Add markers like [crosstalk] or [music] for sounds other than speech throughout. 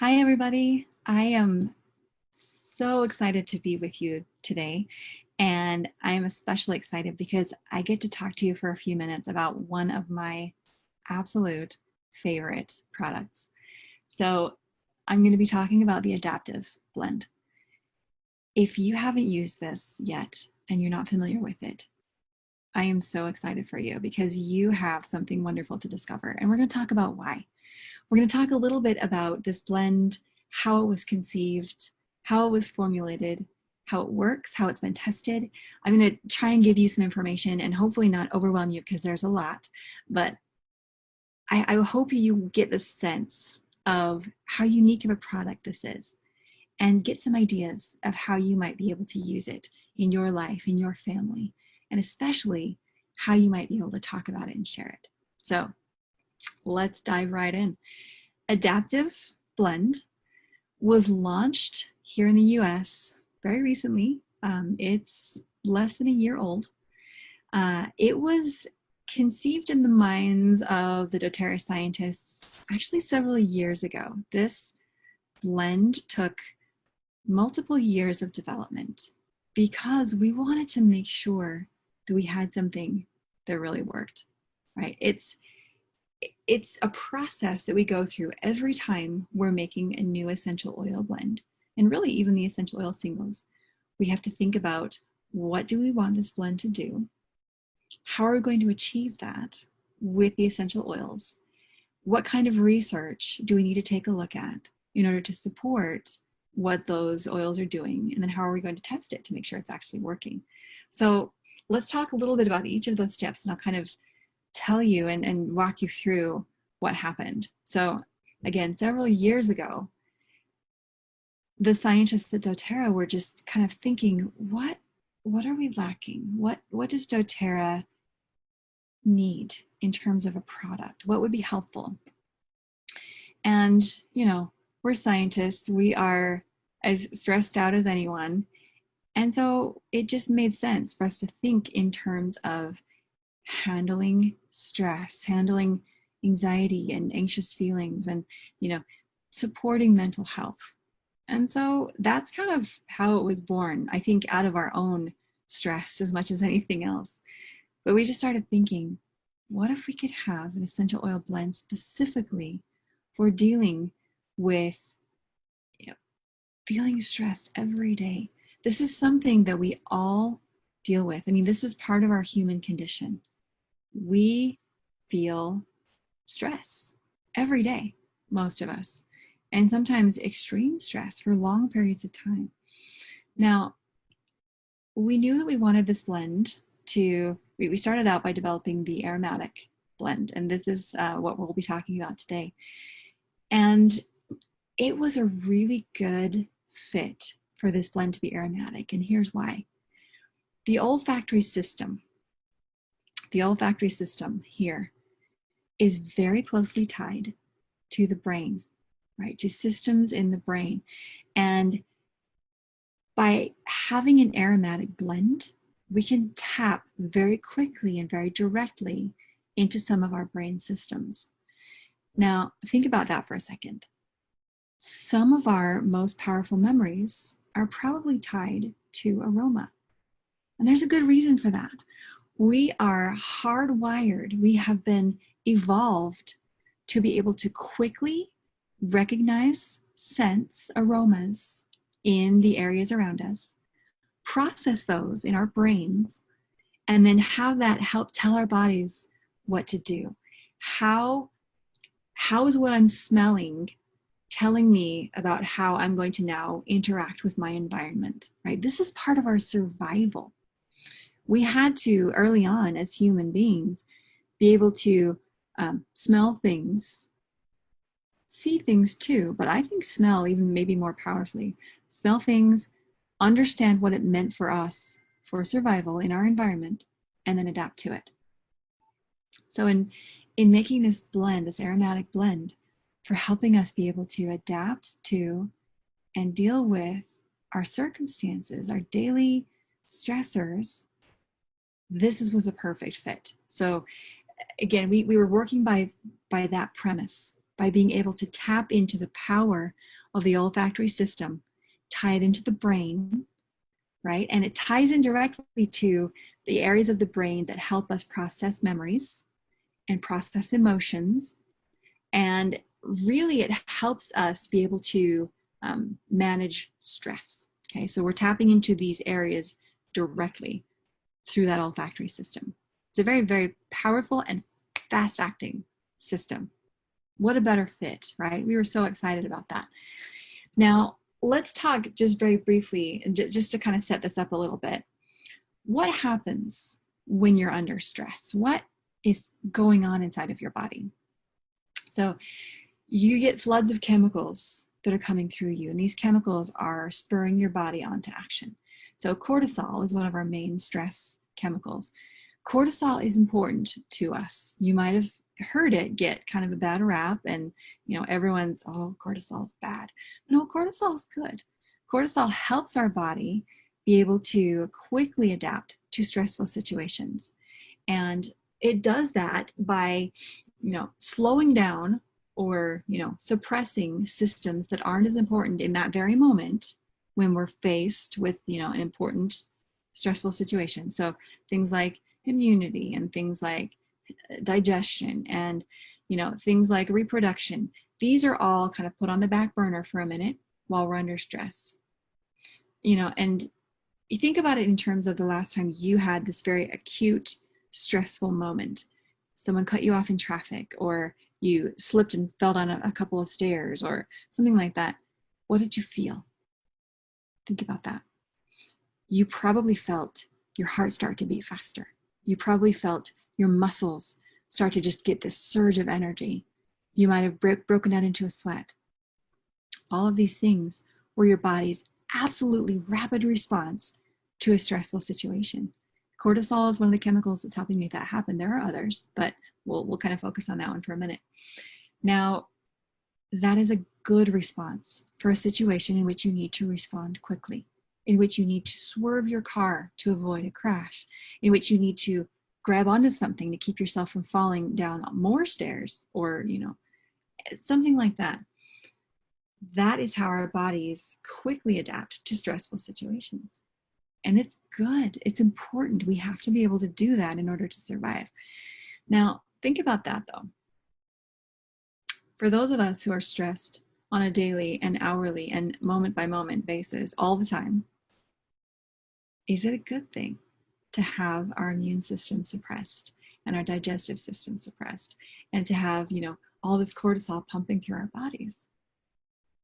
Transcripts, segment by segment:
Hi, everybody. I am so excited to be with you today. And I am especially excited because I get to talk to you for a few minutes about one of my absolute favorite products. So I'm going to be talking about the Adaptive Blend. If you haven't used this yet and you're not familiar with it, I am so excited for you because you have something wonderful to discover. And we're going to talk about why. We're going to talk a little bit about this blend, how it was conceived, how it was formulated, how it works, how it's been tested. I'm going to try and give you some information and hopefully not overwhelm you because there's a lot, but I, I hope you get the sense of how unique of a product this is and get some ideas of how you might be able to use it in your life, in your family, and especially how you might be able to talk about it and share it. So let's dive right in. Adaptive Blend was launched here in the US very recently. Um, it's less than a year old. Uh, it was conceived in the minds of the doTERRA scientists actually several years ago. This blend took multiple years of development because we wanted to make sure that we had something that really worked, right? It's it's a process that we go through every time we're making a new essential oil blend and really even the essential oil singles. We have to think about what do we want this blend to do? How are we going to achieve that with the essential oils? What kind of research do we need to take a look at in order to support what those oils are doing? And then how are we going to test it to make sure it's actually working? So let's talk a little bit about each of those steps and I'll kind of tell you and, and walk you through what happened. So again, several years ago, the scientists at doTERRA were just kind of thinking, what, what are we lacking? What, what does doTERRA need in terms of a product? What would be helpful? And, you know, we're scientists, we are as stressed out as anyone. And so it just made sense for us to think in terms of handling stress, handling anxiety and anxious feelings and, you know, supporting mental health. And so that's kind of how it was born, I think out of our own stress as much as anything else. But we just started thinking, what if we could have an essential oil blend specifically for dealing with you know, feeling stressed every day? This is something that we all deal with. I mean, this is part of our human condition we feel stress every day, most of us, and sometimes extreme stress for long periods of time. Now, we knew that we wanted this blend to, we, we started out by developing the aromatic blend, and this is uh, what we'll be talking about today. And it was a really good fit for this blend to be aromatic, and here's why. The olfactory system the olfactory system here is very closely tied to the brain, right? To systems in the brain. And by having an aromatic blend, we can tap very quickly and very directly into some of our brain systems. Now, think about that for a second. Some of our most powerful memories are probably tied to aroma. And there's a good reason for that we are hardwired, we have been evolved to be able to quickly recognize, sense aromas in the areas around us, process those in our brains, and then have that help tell our bodies what to do. How, how is what I'm smelling telling me about how I'm going to now interact with my environment, right? This is part of our survival we had to early on as human beings be able to um, smell things see things too but i think smell even maybe more powerfully. Smell things understand what it meant for us for survival in our environment and then adapt to it. So in in making this blend this aromatic blend for helping us be able to adapt to and deal with our circumstances our daily stressors this is, was a perfect fit. So again, we, we were working by, by that premise by being able to tap into the power of the olfactory system, tie it into the brain, right? And it ties in directly to the areas of the brain that help us process memories and process emotions. And really it helps us be able to um, manage stress. Okay, so we're tapping into these areas directly through that olfactory system. It's a very, very powerful and fast acting system. What a better fit, right? We were so excited about that. Now, let's talk just very briefly, and just to kind of set this up a little bit. What happens when you're under stress? What is going on inside of your body? So you get floods of chemicals that are coming through you, and these chemicals are spurring your body onto action. So cortisol is one of our main stress chemicals. Cortisol is important to us. You might have heard it get kind of a bad rap and you know everyone's oh cortisol is bad no cortisol is good cortisol helps our body be able to quickly adapt to stressful situations and it does that by you know slowing down or you know suppressing systems that aren't as important in that very moment when we're faced with you know an important stressful situations. so things like immunity and things like uh, digestion and you know things like reproduction. These are all kind of put on the back burner for a minute while we're under stress. You know and you think about it in terms of the last time you had this very acute stressful moment. Someone cut you off in traffic or you slipped and fell down a, a couple of stairs or something like that. What did you feel? Think about that you probably felt your heart start to beat faster you probably felt your muscles start to just get this surge of energy. You might have bro broken out into a sweat. All of these things were your body's absolutely rapid response to a stressful situation. Cortisol is one of the chemicals that's helping make that happen. There are others, but we'll, we'll kind of focus on that one for a minute. Now, that is a good response for a situation in which you need to respond quickly, in which you need to swerve your car to avoid a crash, in which you need to grab onto something to keep yourself from falling down more stairs or, you know, something like that. That is how our bodies quickly adapt to stressful situations. And it's good, it's important. We have to be able to do that in order to survive. Now, think about that though. For those of us who are stressed on a daily and hourly and moment by moment basis all the time, is it a good thing? to have our immune system suppressed and our digestive system suppressed and to have, you know, all this cortisol pumping through our bodies.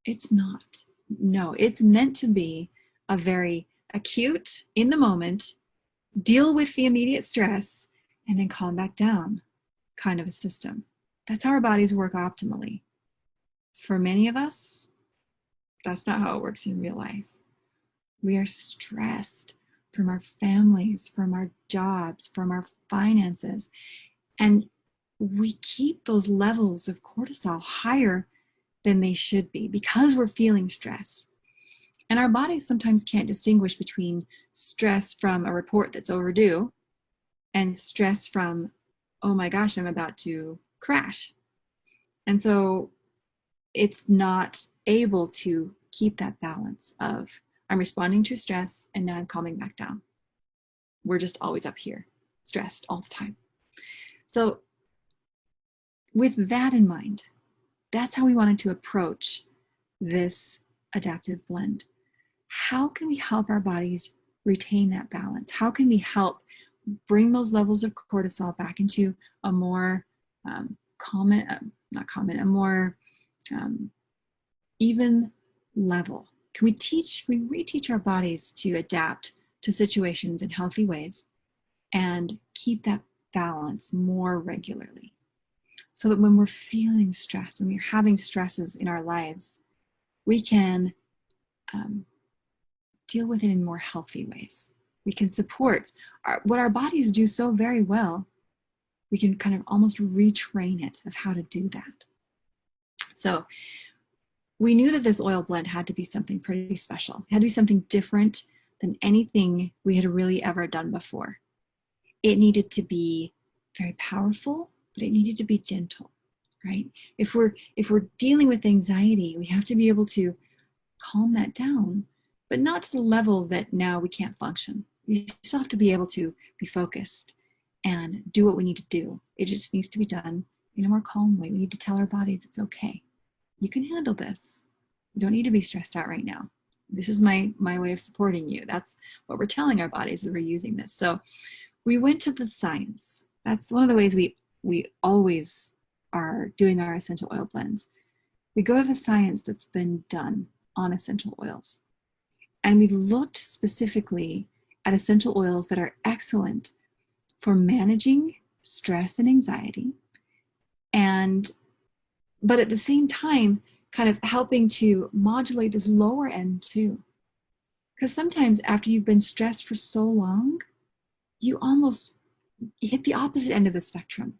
It's not. No, it's meant to be a very acute, in the moment, deal with the immediate stress, and then calm back down kind of a system. That's how our bodies work optimally. For many of us, that's not how it works in real life. We are stressed from our families, from our jobs, from our finances. And we keep those levels of cortisol higher than they should be because we're feeling stress. And our bodies sometimes can't distinguish between stress from a report that's overdue and stress from, oh my gosh, I'm about to crash. And so it's not able to keep that balance of I'm responding to stress and now I'm calming back down. We're just always up here, stressed all the time. So with that in mind, that's how we wanted to approach this adaptive blend. How can we help our bodies retain that balance? How can we help bring those levels of cortisol back into a more um, common, uh, not common, a more um, even level can we teach, can we reteach our bodies to adapt to situations in healthy ways and keep that balance more regularly? So that when we're feeling stress, when we're having stresses in our lives, we can um, deal with it in more healthy ways. We can support our, what our bodies do so very well. We can kind of almost retrain it of how to do that. So we knew that this oil blend had to be something pretty special. It had to be something different than anything we had really ever done before. It needed to be very powerful, but it needed to be gentle, right? If we're, if we're dealing with anxiety, we have to be able to calm that down, but not to the level that now we can't function. We still have to be able to be focused and do what we need to do. It just needs to be done in a more calm way. We need to tell our bodies it's okay. You can handle this. You don't need to be stressed out right now. This is my, my way of supporting you. That's what we're telling our bodies that we're using this. So we went to the science. That's one of the ways we, we always are doing our essential oil blends. We go to the science that's been done on essential oils. And we looked specifically at essential oils that are excellent for managing stress and anxiety. And, but at the same time, kind of helping to modulate this lower end too. Because sometimes after you've been stressed for so long, you almost hit the opposite end of the spectrum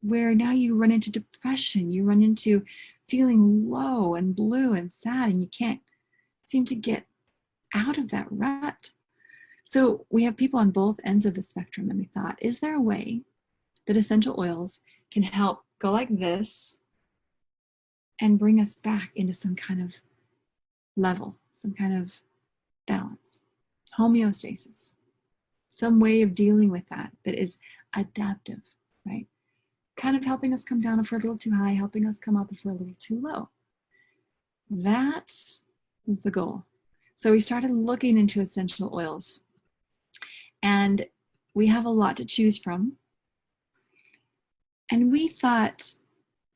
where now you run into depression, you run into feeling low and blue and sad and you can't seem to get out of that rut. So we have people on both ends of the spectrum and we thought, is there a way that essential oils can help go like this and bring us back into some kind of level, some kind of balance, homeostasis, some way of dealing with that that is adaptive, right? Kind of helping us come down if we're a little too high, helping us come up if we're a little too low. That is the goal. So we started looking into essential oils and we have a lot to choose from. And we thought,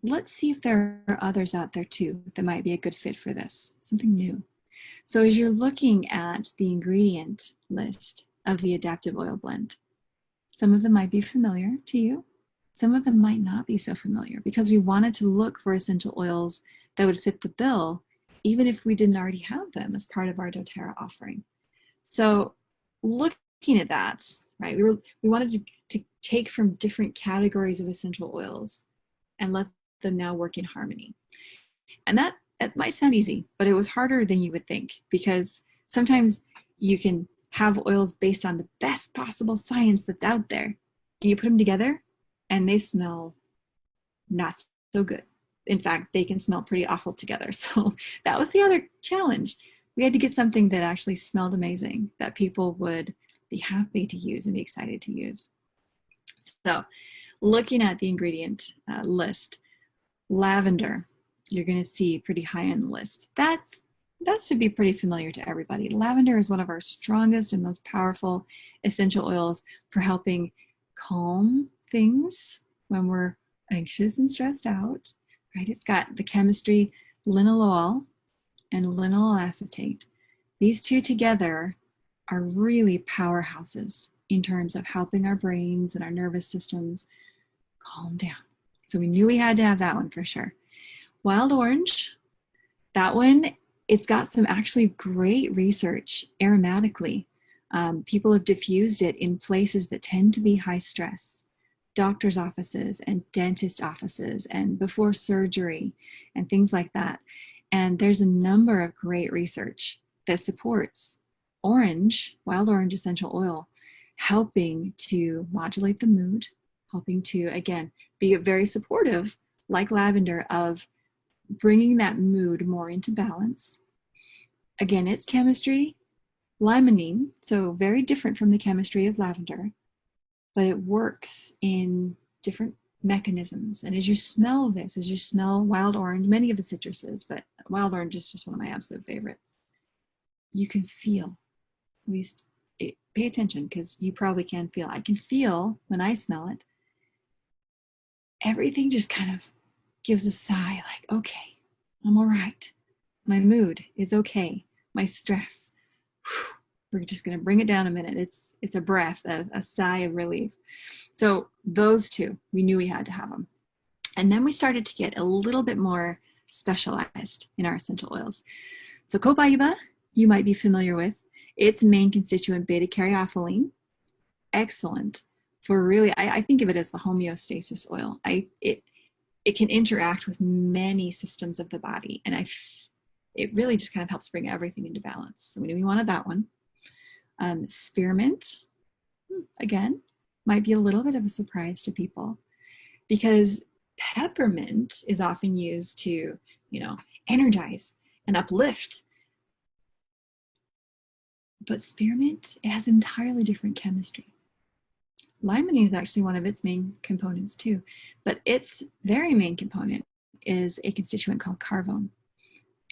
let's see if there are others out there too that might be a good fit for this, something new. So as you're looking at the ingredient list of the adaptive oil blend, some of them might be familiar to you. Some of them might not be so familiar because we wanted to look for essential oils that would fit the bill, even if we didn't already have them as part of our doTERRA offering. So looking at that, right, we, were, we wanted to, to take from different categories of essential oils and let them now work in harmony. And that, that might sound easy, but it was harder than you would think because sometimes you can have oils based on the best possible science that's out there. And you put them together and they smell not so good. In fact, they can smell pretty awful together. [laughs] So that was the other challenge. We had to get something that actually smelled amazing, that people would be happy to use and be excited to use. So looking at the ingredient uh, list, lavender, you're gonna see pretty high on the list. That's that should be pretty familiar to everybody. Lavender is one of our strongest and most powerful essential oils for helping calm things when we're anxious and stressed out, right? It's got the chemistry linalool and linalyl acetate. These two together are really powerhouses in terms of helping our brains and our nervous systems calm down. So we knew we had to have that one for sure. Wild orange, that one, it's got some actually great research aromatically. Um, people have diffused it in places that tend to be high stress doctor's offices and dentist offices and before surgery and things like that. And there's a number of great research that supports orange, wild orange essential oil, helping to modulate the mood, helping to, again, be very supportive, like lavender, of bringing that mood more into balance. Again, its chemistry, limonene, so very different from the chemistry of lavender, but it works in different mechanisms. And as you smell this, as you smell wild orange, many of the citruses, but wild orange is just one of my absolute favorites, you can feel, at least it, pay attention because you probably can feel. I can feel when I smell it, everything just kind of gives a sigh like, okay, I'm all right. My mood is okay. My stress, whew, [sighs] we're just going to bring it down a minute. It's, it's a breath, a, a sigh of relief. So those two, we knew we had to have them. And then we started to get a little bit more specialized in our essential oils. So copaiba, you might be familiar with. Its main constituent, beta-caryophyllene, excellent for really, I, I, think of it as the homeostasis oil. I, it, it can interact with many systems of the body. And I, it really just kind of helps bring everything into balance. So we knew we wanted that one. Um, spearmint, hmm, again, might be a little bit of a surprise to people because peppermint is often used to, you know, energize and uplift. But spearmint, it has entirely different chemistry. Limonene is actually one of its main components too, but its very main component is a constituent called carvone.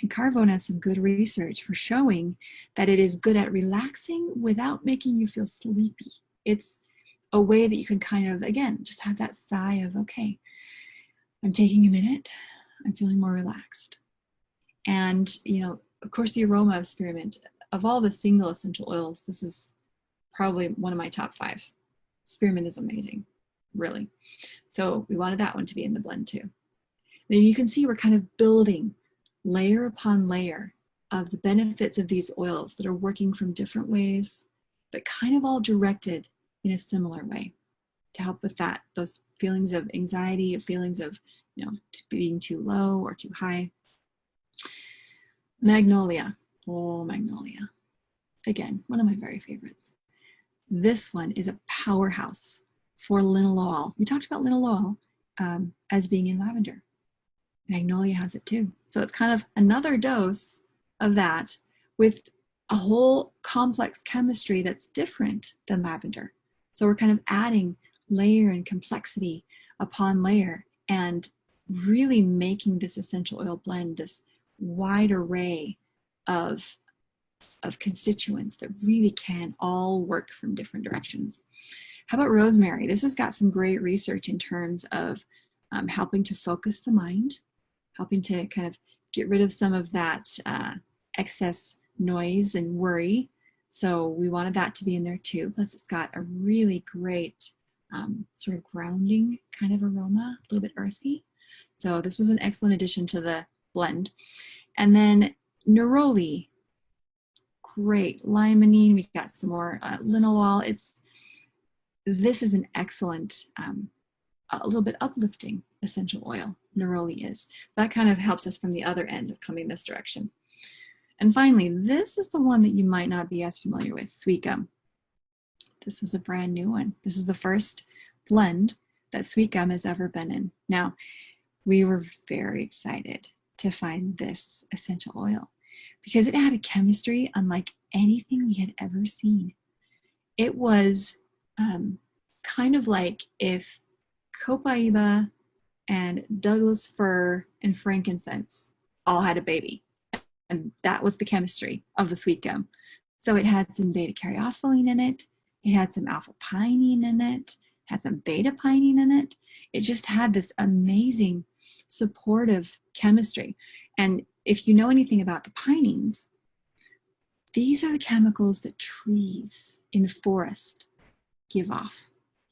And carvone has some good research for showing that it is good at relaxing without making you feel sleepy. It's a way that you can kind of, again, just have that sigh of, okay, I'm taking a minute, I'm feeling more relaxed. And, you know, of course, the aroma of spearmint, of all the single essential oils, this is probably one of my top five. Spearmint is amazing, really. So we wanted that one to be in the blend too. And you can see we're kind of building layer upon layer of the benefits of these oils that are working from different ways, but kind of all directed in a similar way to help with that, those feelings of anxiety, feelings of you know being too low or too high. Magnolia, oh Magnolia. Again, one of my very favorites. This one is a powerhouse for linalool. We talked about linalool um, as being in lavender. Magnolia has it too. So it's kind of another dose of that with a whole complex chemistry that's different than lavender. So we're kind of adding layer and complexity upon layer and really making this essential oil blend this wide array of, of constituents that really can all work from different directions. How about rosemary? This has got some great research in terms of um, helping to focus the mind, helping to kind of get rid of some of that uh, excess noise and worry. So we wanted that to be in there too. Plus it's got a really great um, sort of grounding kind of aroma, a little bit earthy. So this was an excellent addition to the blend. And then neroli, great. Limonene, we've got some more uh, linalool. It's, this is an excellent, um, a little bit uplifting essential oil, neroli is. That kind of helps us from the other end of coming this direction. And finally, this is the one that you might not be as familiar with, sweet gum. This was a brand new one. This is the first blend that sweet gum has ever been in. Now, we were very excited to find this essential oil because it had a chemistry unlike anything we had ever seen. It was um, kind of like if copaiba and Douglas fir and frankincense all had a baby. And that was the chemistry of the sweet gum. So it had some beta caryophyllene in it. It had some alpha pinene in it, had some beta pinene in it. It just had this amazing supportive chemistry. And if you know anything about the pinenes, these are the chemicals that trees in the forest give off.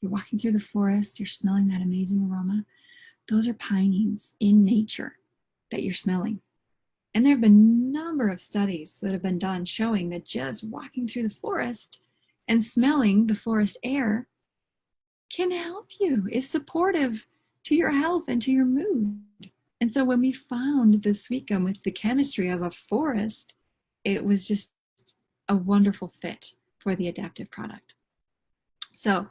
You're walking through the forest, you're smelling that amazing aroma. Those are pinenes in nature that you're smelling. And there have been a number of studies that have been done showing that just walking through the forest and smelling the forest air can help you. It's supportive to your health and to your mood. And so when we found the sweet gum with the chemistry of a forest, it was just a wonderful fit for the adaptive product. So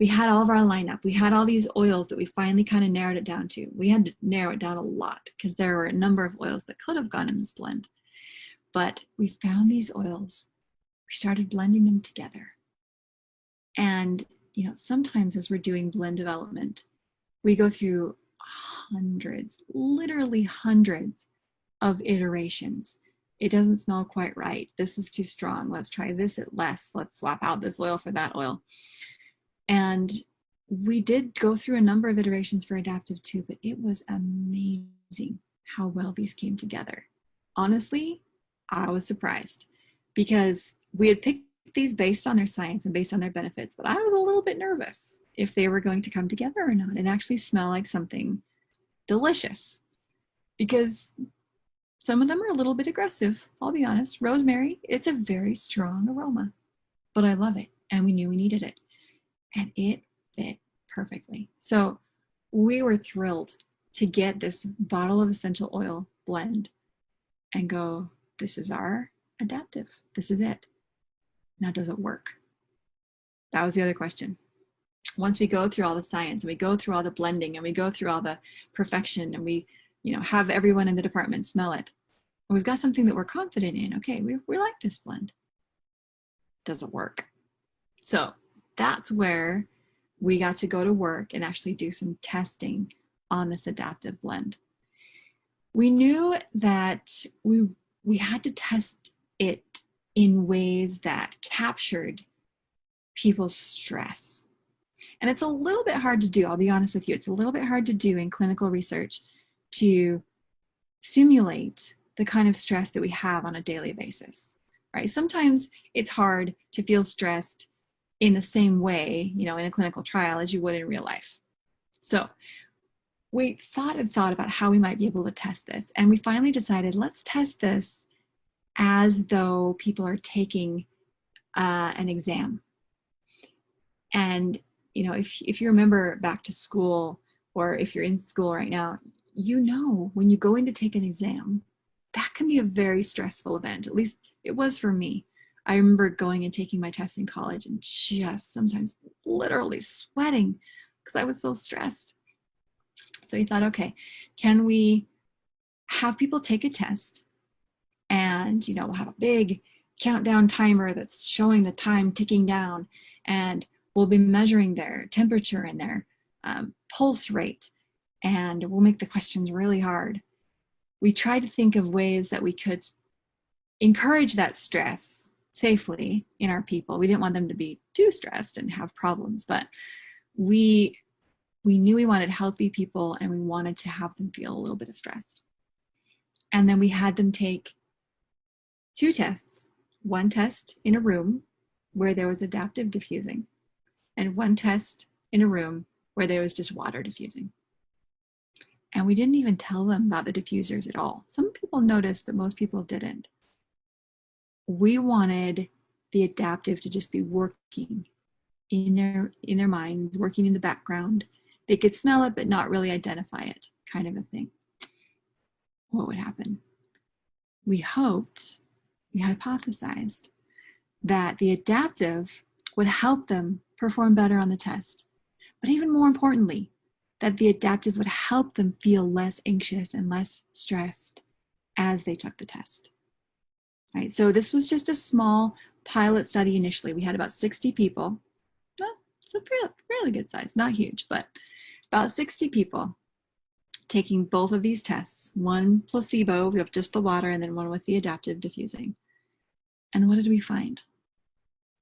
we had all of our lineup. We had all these oils that we finally kind of narrowed it down to. We had to narrow it down a lot because there were a number of oils that could have gone in this blend. But we found these oils. We started blending them together. And, you know, sometimes as we're doing blend development, we go through hundreds, literally hundreds of iterations. It doesn't smell quite right. This is too strong. Let's try this at less. Let's swap out this oil for that oil. And we did go through a number of iterations for adaptive too, but it was amazing how well these came together. Honestly, I was surprised because we had picked these based on their science and based on their benefits, but I was a little bit nervous if they were going to come together or not and actually smell like something delicious because some of them are a little bit aggressive, I'll be honest. Rosemary, it's a very strong aroma, but I love it and we knew we needed it and it fit perfectly. So we were thrilled to get this bottle of essential oil blend and go, this is our adaptive. This is it. Now, does it work? That was the other question. once we go through all the science and we go through all the blending and we go through all the perfection and we, you know, have everyone in the department smell it, and we've got something that we're confident in, okay, we, we like this blend. Does it work. So that's where we got to go to work and actually do some testing on this adaptive blend. We knew that we, we had to test it in ways that captured people's stress. And it's a little bit hard to do, I'll be honest with you, it's a little bit hard to do in clinical research to simulate the kind of stress that we have on a daily basis, right? Sometimes it's hard to feel stressed in the same way, you know, in a clinical trial as you would in real life. So we thought and thought about how we might be able to test this. And we finally decided, let's test this as though people are taking uh, an exam. And, you know, if, if you remember back to school, or if you're in school right now, you know, when you go in to take an exam, that can be a very stressful event. At least it was for me. I remember going and taking my test in college and just sometimes literally sweating because I was so stressed. So he thought, okay, can we have people take a test and, you know, we'll have a big countdown timer that's showing the time ticking down and we'll be measuring their temperature and their um, pulse rate and we'll make the questions really hard we tried to think of ways that we could encourage that stress safely in our people. We didn't want them to be too stressed and have problems, but we we knew we wanted healthy people and we wanted to have them feel a little bit of stress. And then we had them take two tests, one test in a room where there was adaptive diffusing and one test in a room where there was just water diffusing. And we didn't even tell them about the diffusers at all. Some people noticed, but most people didn't. We wanted the adaptive to just be working in their, in their minds, working in the background. They could smell it, but not really identify it, kind of a thing. What would happen? We hoped, we hypothesized, that the adaptive would help them perform better on the test. But even more importantly, that the adaptive would help them feel less anxious and less stressed as they took the test. Right, so this was just a small pilot study initially. We had about 60 people. Well, it's a really good size, not huge, but about 60 people taking both of these tests, one placebo of just the water and then one with the adaptive diffusing. And what did we find?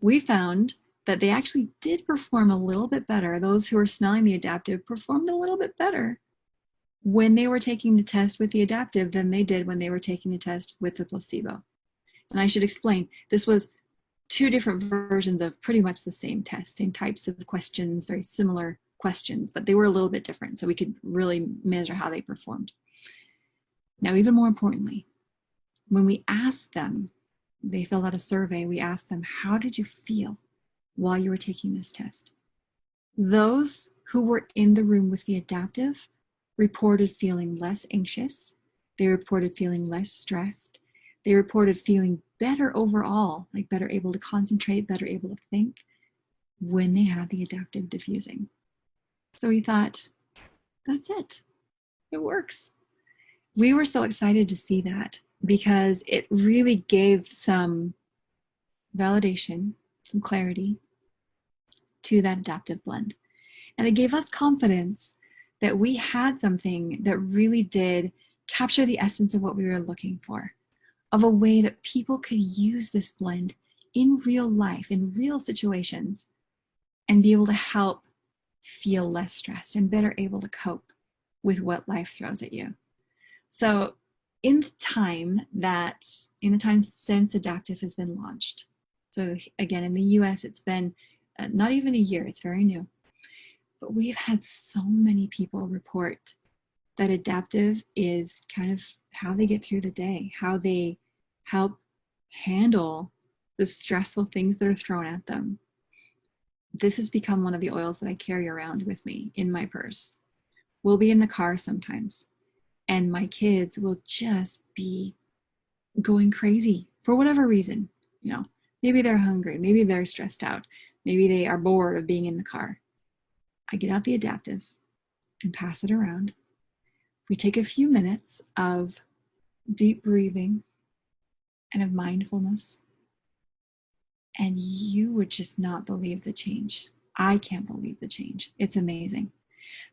We found that they actually did perform a little bit better. Those who were smelling the adaptive performed a little bit better when they were taking the test with the adaptive than they did when they were taking the test with the placebo. And I should explain, this was two different versions of pretty much the same test, same types of questions, very similar questions, but they were a little bit different. So we could really measure how they performed. Now, even more importantly, when we asked them, they filled out a survey, we asked them, how did you feel while you were taking this test. Those who were in the room with the adaptive reported feeling less anxious. They reported feeling less stressed. They reported feeling better overall, like better able to concentrate, better able to think when they had the adaptive diffusing. So we thought, that's it. It works. We were so excited to see that because it really gave some validation some clarity to that adaptive blend. And it gave us confidence that we had something that really did capture the essence of what we were looking for, of a way that people could use this blend in real life, in real situations, and be able to help feel less stressed and better able to cope with what life throws at you. So in the time that, in the time since Adaptive has been launched, so again, in the US, it's been uh, not even a year, it's very new. But we've had so many people report that adaptive is kind of how they get through the day, how they help handle the stressful things that are thrown at them. This has become one of the oils that I carry around with me in my purse. We'll be in the car sometimes and my kids will just be going crazy for whatever reason, you know, Maybe they're hungry, maybe they're stressed out, maybe they are bored of being in the car. I get out the adaptive and pass it around. We take a few minutes of deep breathing and of mindfulness. And you would just not believe the change. I can't believe the change. It's amazing.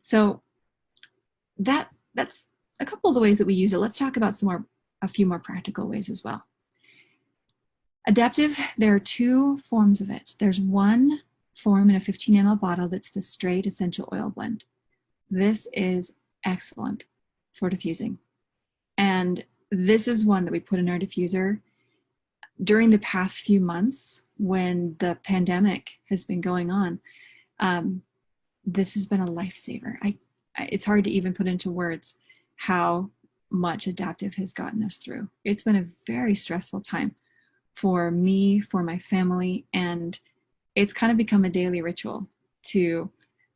So that that's a couple of the ways that we use it. Let's talk about some more, a few more practical ways as well. Adaptive, there are two forms of it. There's one form in a 15 ml bottle that's the straight essential oil blend. This is excellent for diffusing. And this is one that we put in our diffuser during the past few months when the pandemic has been going on. Um, this has been a lifesaver. I, it's hard to even put into words how much adaptive has gotten us through. It's been a very stressful time for me, for my family, and it's kind of become a daily ritual to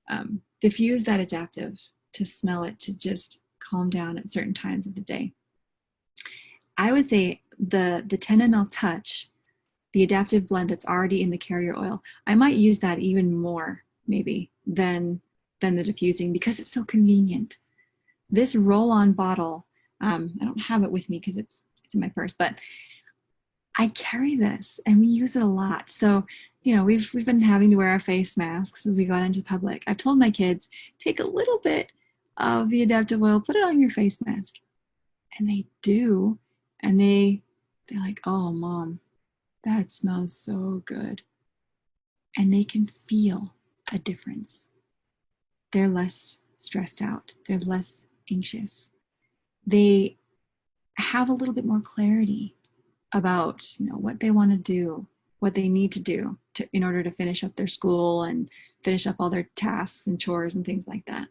um, diffuse that adaptive, to smell it, to just calm down at certain times of the day. I would say the, the 10 ml touch, the adaptive blend that's already in the carrier oil, I might use that even more maybe than, than the diffusing because it's so convenient. This roll-on bottle, um, I don't have it with me because it's, it's in my purse, but I carry this and we use it a lot. So, you know, we've, we've been having to wear our face masks as we got into public. I've told my kids, take a little bit of the adaptive oil, put it on your face mask. And they do. And they, they're like, oh, mom, that smells so good. And they can feel a difference. They're less stressed out. They're less anxious. They have a little bit more clarity about you know what they want to do what they need to do to, in order to finish up their school and finish up all their tasks and chores and things like that.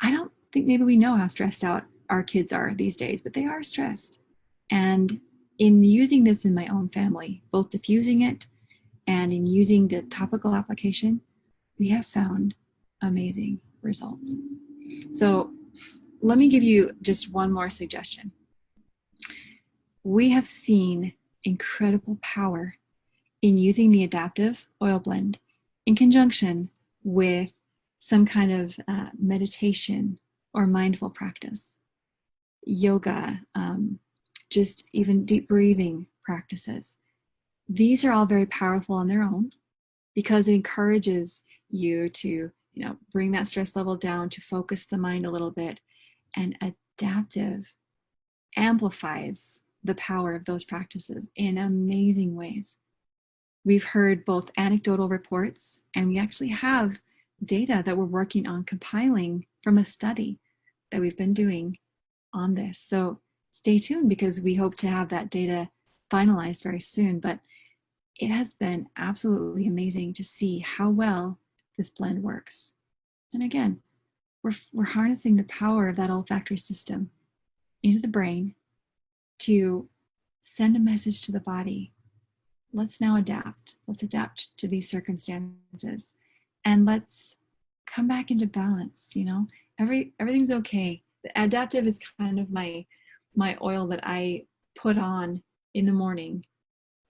I don't think maybe we know how stressed out our kids are these days but they are stressed. And in using this in my own family both diffusing it and in using the topical application we have found amazing results so let me give you just one more suggestion we have seen incredible power in using the adaptive oil blend in conjunction with some kind of uh, meditation or mindful practice, yoga, um, just even deep breathing practices. These are all very powerful on their own because it encourages you to you know, bring that stress level down, to focus the mind a little bit, and adaptive amplifies the power of those practices in amazing ways. We've heard both anecdotal reports and we actually have data that we're working on compiling from a study that we've been doing on this. So stay tuned because we hope to have that data finalized very soon. But it has been absolutely amazing to see how well this blend works. And again, we're, we're harnessing the power of that olfactory system into the brain to send a message to the body. Let's now adapt. Let's adapt to these circumstances and let's come back into balance, you know? Every everything's okay. The adaptive is kind of my my oil that I put on in the morning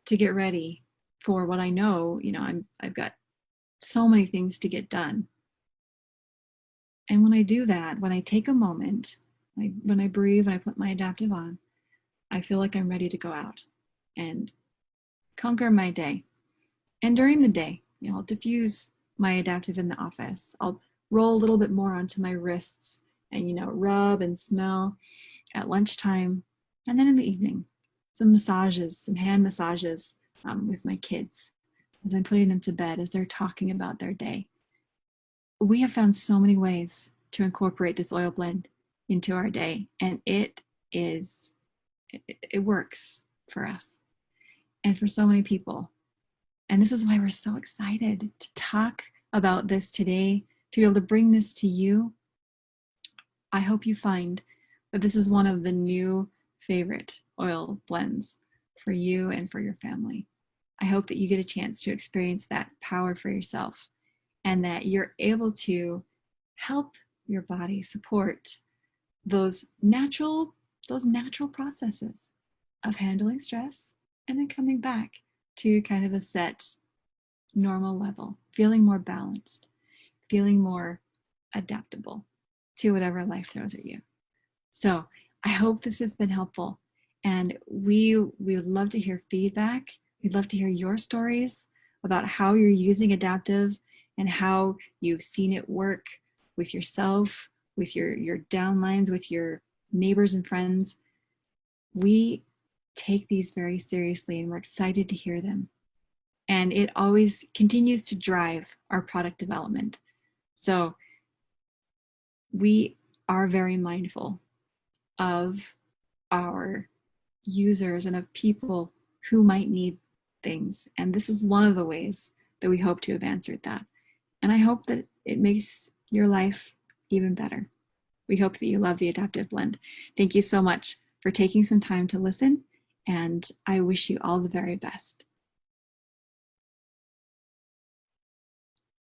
to get ready for what I know, you know, I'm I've got so many things to get done. And when I do that, when I take a moment, I, when I breathe and I put my adaptive on, I feel like I'm ready to go out and conquer my day. And during the day, you know, I'll diffuse my adaptive in the office. I'll roll a little bit more onto my wrists and, you know, rub and smell at lunchtime. And then in the evening, some massages, some hand massages um, with my kids as I'm putting them to bed, as they're talking about their day. We have found so many ways to incorporate this oil blend into our day, and it is it, it works for us and for so many people. And this is why we're so excited to talk about this today, to be able to bring this to you. I hope you find that this is one of the new favorite oil blends for you and for your family. I hope that you get a chance to experience that power for yourself and that you're able to help your body support those natural those natural processes of handling stress and then coming back to kind of a set normal level, feeling more balanced, feeling more adaptable to whatever life throws at you. So I hope this has been helpful. And we, we would love to hear feedback. We'd love to hear your stories about how you're using Adaptiv and how you've seen it work with yourself, with your, your downlines, with your neighbors and friends. We take these very seriously and we're excited to hear them. And it always continues to drive our product development. So we are very mindful of our users and of people who might need things. And this is one of the ways that we hope to have answered that. And I hope that it makes your life even better. We hope that you love the Adaptiv Blend. Thank you so much for taking some time to listen, and I wish you all the very best.